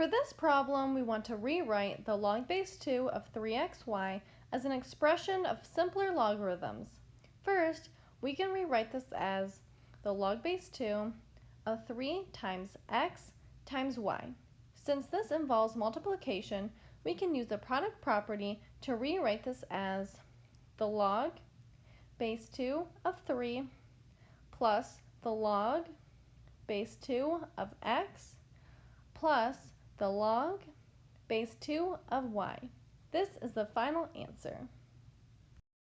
For this problem, we want to rewrite the log base 2 of 3xy as an expression of simpler logarithms. First, we can rewrite this as the log base 2 of 3 times x times y. Since this involves multiplication, we can use the product property to rewrite this as the log base 2 of 3 plus the log base 2 of x plus the log base 2 of y. This is the final answer.